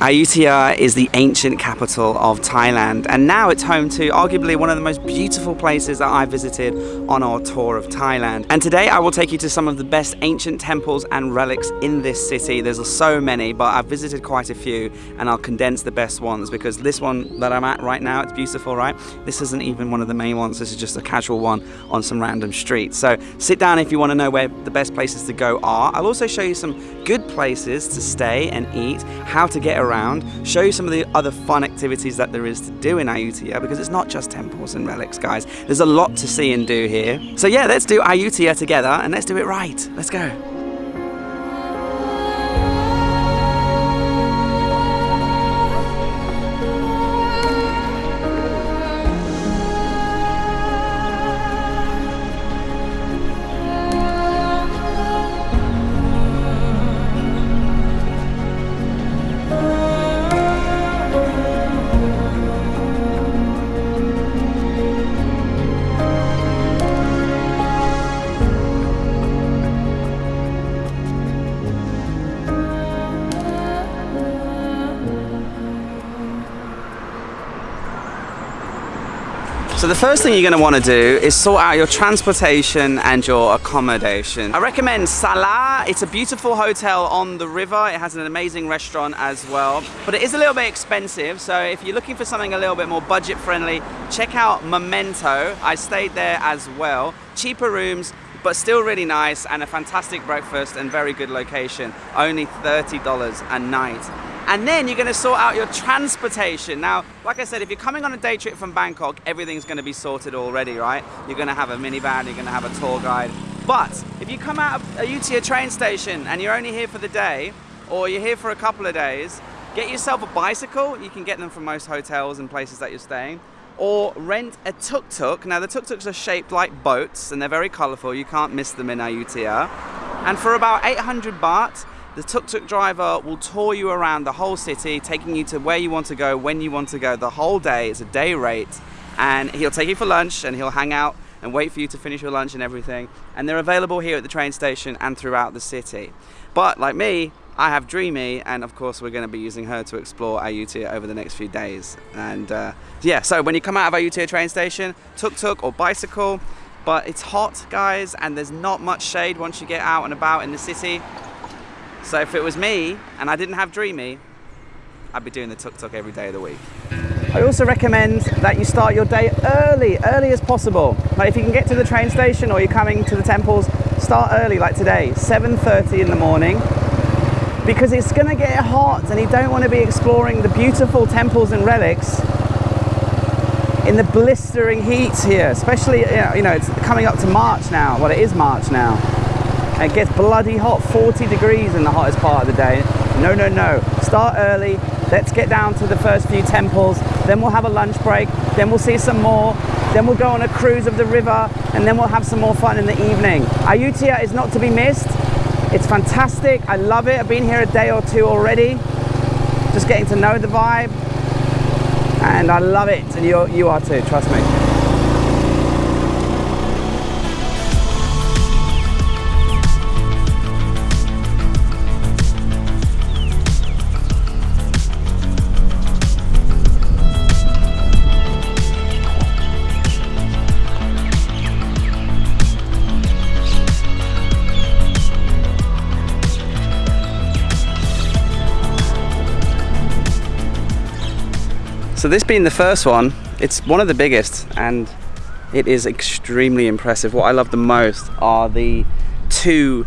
Ayutthaya is the ancient capital of Thailand and now it's home to arguably one of the most beautiful places that I visited on our tour of Thailand. And today I will take you to some of the best ancient temples and relics in this city. There's so many but I've visited quite a few and I'll condense the best ones because this one that I'm at right now, it's beautiful, right? This isn't even one of the main ones, this is just a casual one on some random street. So sit down if you want to know where the best places to go are. I'll also show you some good places to stay and eat, how to get around around, show you some of the other fun activities that there is to do in Ayutthaya because it's not just temples and relics, guys. There's a lot to see and do here. So yeah, let's do Ayutthaya together and let's do it right. Let's go. So the first thing you're going to want to do is sort out your transportation and your accommodation. I recommend Sala. It's a beautiful hotel on the river. It has an amazing restaurant as well, but it is a little bit expensive. So if you're looking for something a little bit more budget friendly, check out Memento. I stayed there as well. Cheaper rooms, but still really nice and a fantastic breakfast and very good location. Only $30 a night. And then you're gonna sort out your transportation. Now, like I said, if you're coming on a day trip from Bangkok, everything's gonna be sorted already, right? You're gonna have a minivan, you're gonna have a tour guide. But if you come out of uh, Ayutthaya train station and you're only here for the day, or you're here for a couple of days, get yourself a bicycle. You can get them from most hotels and places that you're staying. Or rent a tuk-tuk. Now the tuk-tuks are shaped like boats and they're very colorful. You can't miss them in Ayutthaya. And for about 800 baht, the tuk-tuk driver will tour you around the whole city, taking you to where you want to go, when you want to go, the whole day. It's a day rate. And he'll take you for lunch and he'll hang out and wait for you to finish your lunch and everything. And they're available here at the train station and throughout the city. But like me, I have Dreamy, and of course we're going to be using her to explore Ayutthaya over the next few days. And uh, yeah, so when you come out of Ayutthaya train station, tuk-tuk or bicycle, but it's hot, guys, and there's not much shade once you get out and about in the city. So if it was me and I didn't have Dreamy, I'd be doing the tuk-tuk every day of the week. I also recommend that you start your day early, early as possible. Like if you can get to the train station or you're coming to the temples, start early like today, 7.30 in the morning because it's gonna get hot and you don't want to be exploring the beautiful temples and relics in the blistering heat here, especially, you know, it's coming up to March now. Well, it is March now. It gets bloody hot, 40 degrees in the hottest part of the day. No, no, no. Start early. Let's get down to the first few temples. Then we'll have a lunch break. Then we'll see some more. Then we'll go on a cruise of the river. And then we'll have some more fun in the evening. Ayutthaya is not to be missed. It's fantastic. I love it. I've been here a day or two already. Just getting to know the vibe. And I love it. And you, you are too, trust me. So this being the first one, it's one of the biggest and it is extremely impressive. What I love the most are the two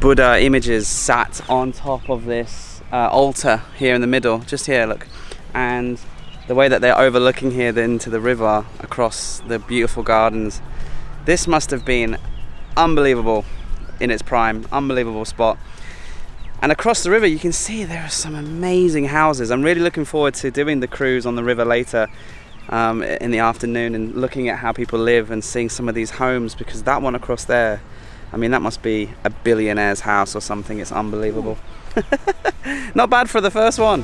Buddha images sat on top of this uh, altar here in the middle, just here, look. And the way that they're overlooking here into the river across the beautiful gardens. This must have been unbelievable in its prime, unbelievable spot. And across the river you can see there are some amazing houses. I'm really looking forward to doing the cruise on the river later um, in the afternoon and looking at how people live and seeing some of these homes because that one across there, I mean that must be a billionaire's house or something. It's unbelievable. Not bad for the first one.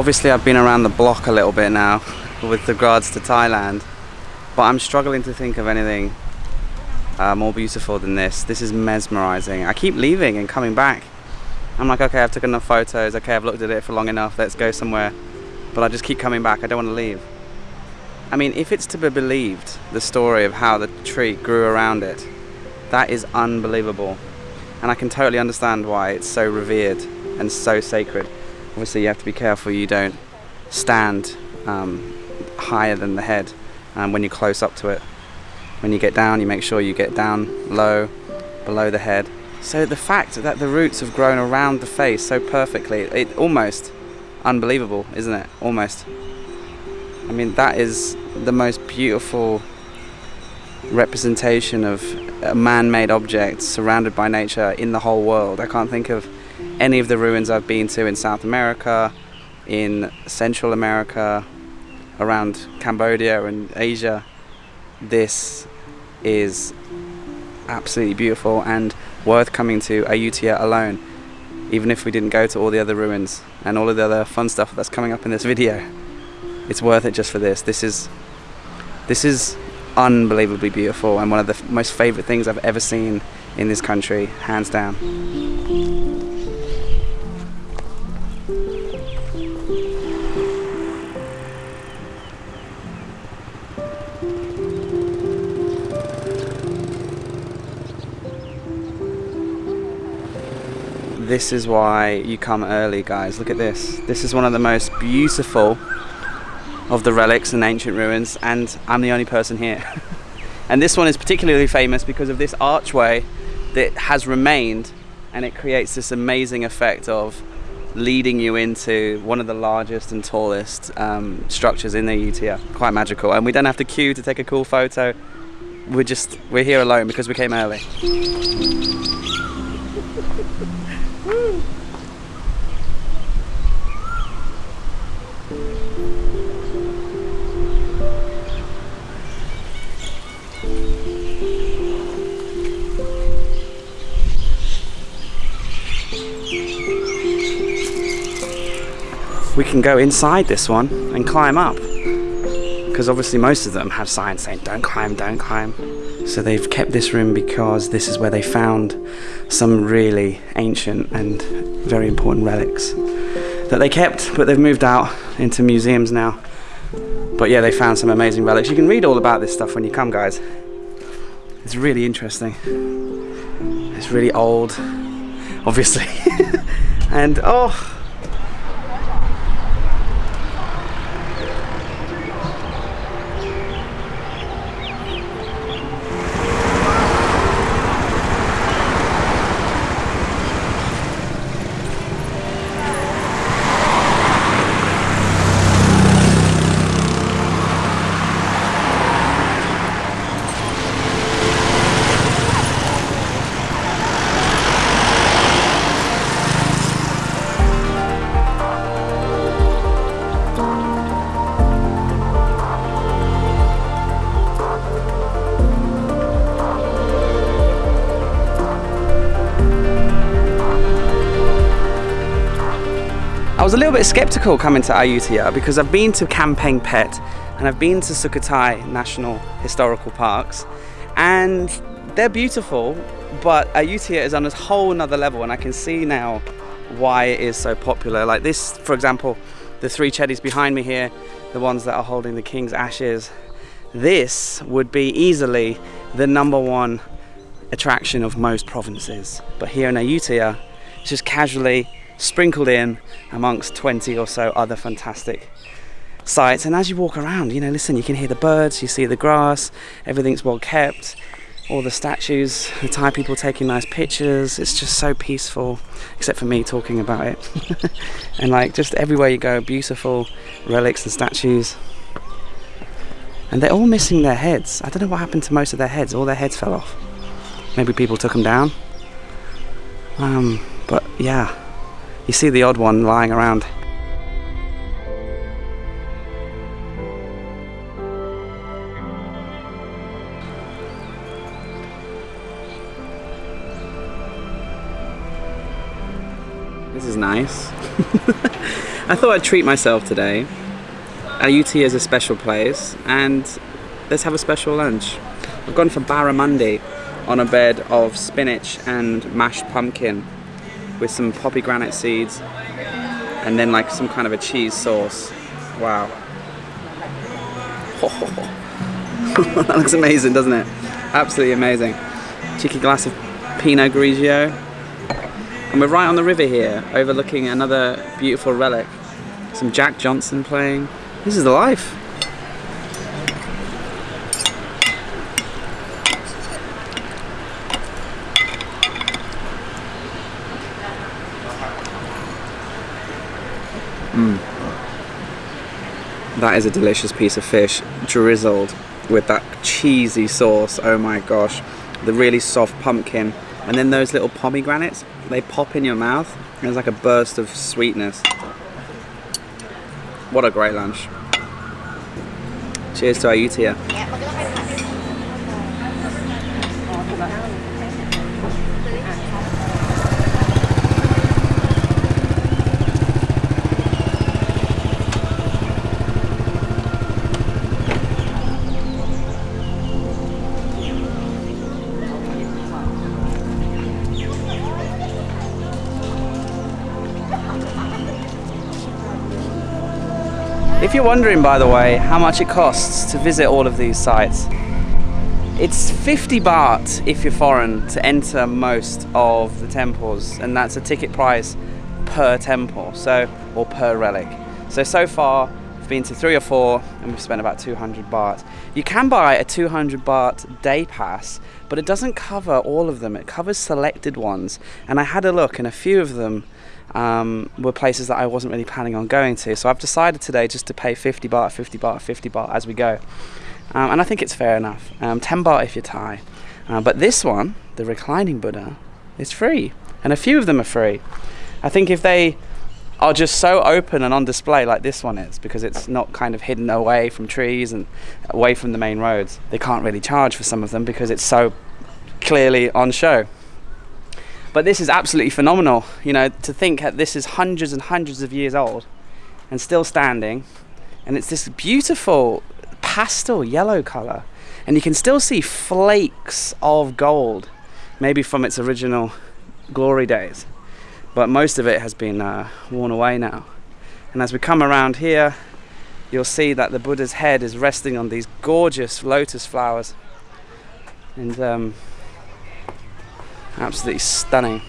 Obviously, I've been around the block a little bit now with regards to Thailand, but I'm struggling to think of anything uh, more beautiful than this. This is mesmerizing. I keep leaving and coming back. I'm like, okay, I've taken enough photos. Okay, I've looked at it for long enough. Let's go somewhere. But I just keep coming back. I don't want to leave. I mean, if it's to be believed, the story of how the tree grew around it, that is unbelievable. And I can totally understand why it's so revered and so sacred. Obviously, you have to be careful you don't stand um, higher than the head um, when you're close up to it. When you get down, you make sure you get down low, below the head. So the fact that the roots have grown around the face so perfectly, it almost unbelievable, isn't it? Almost. I mean, that is the most beautiful representation of a man-made object surrounded by nature in the whole world. I can't think of any of the ruins I've been to in South America, in Central America, around Cambodia and Asia. This is absolutely beautiful and worth coming to Ayutthaya alone, even if we didn't go to all the other ruins and all of the other fun stuff that's coming up in this video. It's worth it just for this. This is this is unbelievably beautiful and one of the most favorite things I've ever seen in this country, hands down. This is why you come early guys, look at this. This is one of the most beautiful of the relics and ancient ruins and I'm the only person here. and this one is particularly famous because of this archway that has remained and it creates this amazing effect of leading you into one of the largest and tallest um, structures in the Ayutthaya. Quite magical and we don't have to queue to take a cool photo. We're just, we're here alone because we came early. we can go inside this one and climb up because obviously most of them have signs saying don't climb don't climb. So they've kept this room because this is where they found some really ancient and very important relics that they kept but they've moved out into museums now. But yeah they found some amazing relics. You can read all about this stuff when you come guys. It's really interesting. It's really old obviously. And oh bit skeptical coming to Ayutthaya because I've been to Kamphaeng Phet and I've been to Sukhothai National Historical Parks and they're beautiful but Ayutthaya is on a whole nother level and I can see now why it is so popular. Like this, for example, the three chedis behind me here, the ones that are holding the king's ashes, this would be easily the number one attraction of most provinces. But here in Ayutthaya, it's just casually sprinkled in amongst 20 or so other fantastic sites and as you walk around you know listen you can hear the birds you see the grass everything's well kept all the statues the Thai people taking nice pictures. It's just so peaceful except for me talking about it. And like just everywhere you go beautiful relics and statues. And they're all missing their heads. I don't know what happened to most of their heads. All their heads fell off. Maybe people took them down. Um, but yeah you see the odd one lying around. This is nice. I thought I'd treat myself today. UT is a special place and let's have a special lunch. I've gone for barramundi on a bed of spinach and mashed pumpkin with some pomegranate seeds and then like some kind of a cheese sauce. Wow. that looks amazing, doesn't it? Absolutely amazing. Cheeky glass of Pinot Grigio. And we're right on the river here, overlooking another beautiful relic. Some Jack Johnson playing. This is the life. That is a delicious piece of fish, drizzled with that cheesy sauce. Oh my gosh. The really soft pumpkin. And then those little pomegranates, they pop in your mouth. It's like a burst of sweetness. What a great lunch. Cheers to Ayutthaya. If you're wondering, by the way, how much it costs to visit all of these sites, it's 50 baht if you're foreign to enter most of the temples, and that's a ticket price per temple, so or per relic. So so far, I've been to three or four, and we've spent about 200 baht. You can buy a 200 baht day pass, but it doesn't cover all of them. It covers selected ones, and I had a look, and a few of them um, were places that I wasn't really planning on going to. So I've decided today just to pay 50 baht, 50 baht, 50 baht as we go. Um, and I think it's fair enough. Um, 10 baht if you're Thai. Uh, but this one, the reclining Buddha, is free. And a few of them are free. I think if they are just so open and on display like this one is, because it's not kind of hidden away from trees and away from the main roads, they can't really charge for some of them because it's so clearly on show. But this is absolutely phenomenal, you know, to think that this is hundreds and hundreds of years old and still standing. And it's this beautiful pastel yellow color. And you can still see flakes of gold, maybe from its original glory days. But most of it has been uh, worn away now. And as we come around here, you'll see that the Buddha's head is resting on these gorgeous lotus flowers. And um, Absolutely stunning.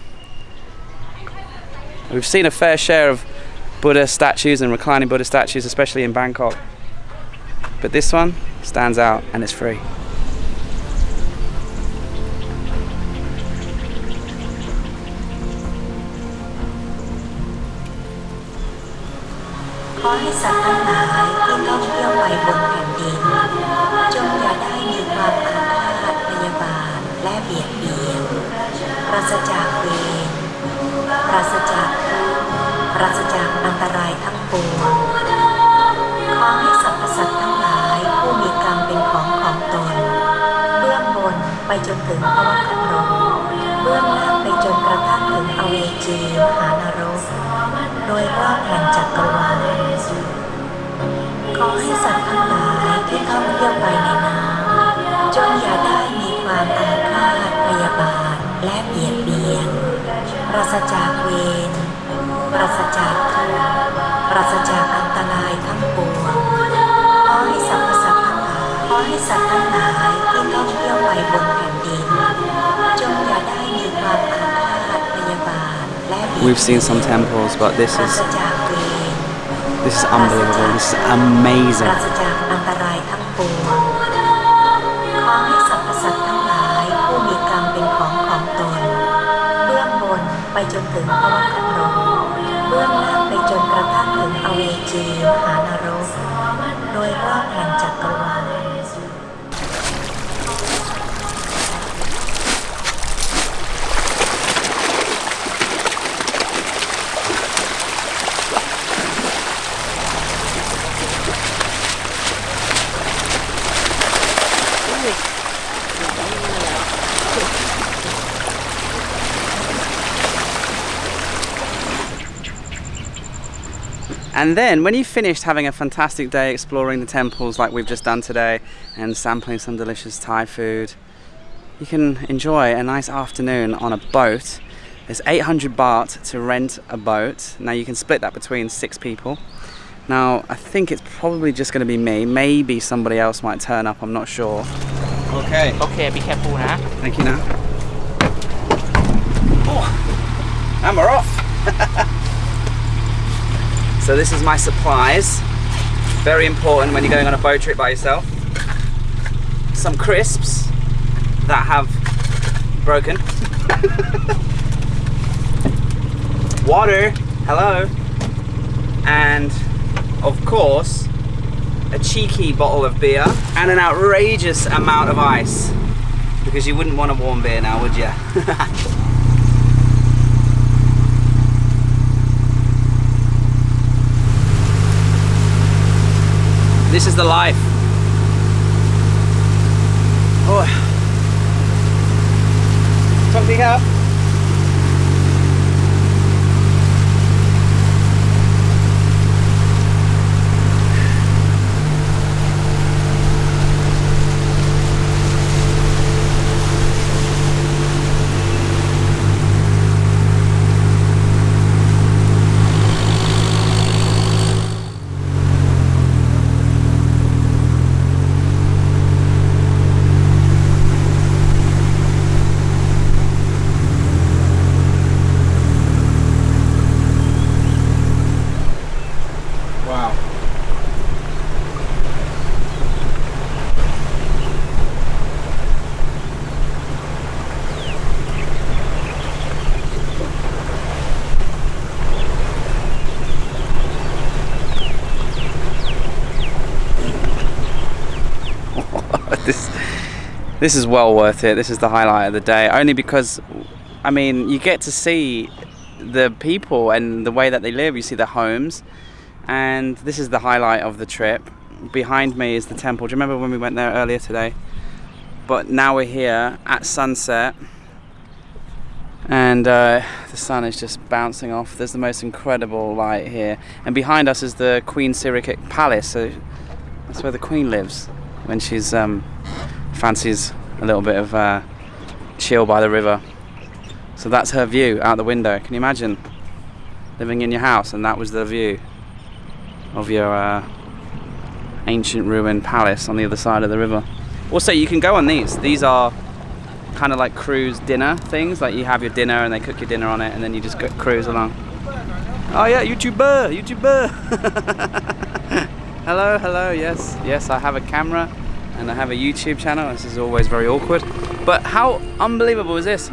We've seen a fair share of Buddha statues and reclining Buddha statues, especially in Bangkok. But this one stands out and it's free. ราศจากเวรปราศจากทุกข์ปราศจากอันตรายทั้งปวงขอให้สรรพสัตว์ทั้งหลายผู้มีกรรมเป็นของของตน เบื้องบนไปจนถึงภวคโลกเบื้องล่างไปจนกระทั่งถึงอเวจีมหานรก โดยรอบแห่งจักรวาลขอให้สัตว์ทั้งหลายที่ท่องเที่ยวไปในน้ำจงอย่าได้มีความอาฆาตพยาบาท และเบียดเบียน ปราศจากเวร ปราศจากทุกข์ปราศจากอันตรายทั้งปวง ขอให้สรรพสัตว์ทั้งหลาย ขอให้สัตว์ทั้งหลายที่ท่องเที่ยวไปบนแผ่นดิน จงอย่าได้มีความอาฆาตพยาบาทและเบียดเบียน We've seen some temples, but this ปรา is ศจากเวร this is unbelievable. This is ปรา amazing. จนถึงภวคโลกเบื้องล่างไปจนกระทั่งถึงอเวจีมหานรก โดยรอบแห่งจัก ก And then when you've finished having a fantastic day exploring the temples like we've just done today and sampling some delicious Thai food, you can enjoy a nice afternoon on a boat. It's 800 baht to rent a boat. Now you can split that between six people. Now I think it's probably just going to be me. Maybe somebody else might turn up, I'm not sure. Okay. Okay, be careful now. Thank you now. Oh, and we're off. so this is my supplies. Very important when you're going on a boat trip by yourself. Some crisps that have broken. Water, hello. And of course, a cheeky bottle of beer and an outrageous amount of ice. Because you wouldn't want a warm beer now, would you? this is the life. Oh. To up. Wow. this this is well worth it. This is the highlight of the day only because I mean, you get to see the people and the way that they live. You see their homes and this is the highlight of the trip. Behind me is the temple. Do you remember when we went there earlier today? But now we're here at sunset, and uh, the sun is just bouncing off. There's the most incredible light here, and behind us is the Queen Sirikit Palace. So that's where the Queen lives when she's um, fancies a little bit of uh, chill by the river. So that's her view out the window. Can you imagine living in your house and that was the view? of your uh, ancient ruined palace on the other side of the river. Also, you can go on these. These are kind of like cruise dinner things. Like you have your dinner and they cook your dinner on it, and then you just go cruise along. Oh yeah, YouTuber, YouTuber. hello, hello. Yes, yes. I have a camera and I have a YouTube channel. This is always very awkward. But how unbelievable is this?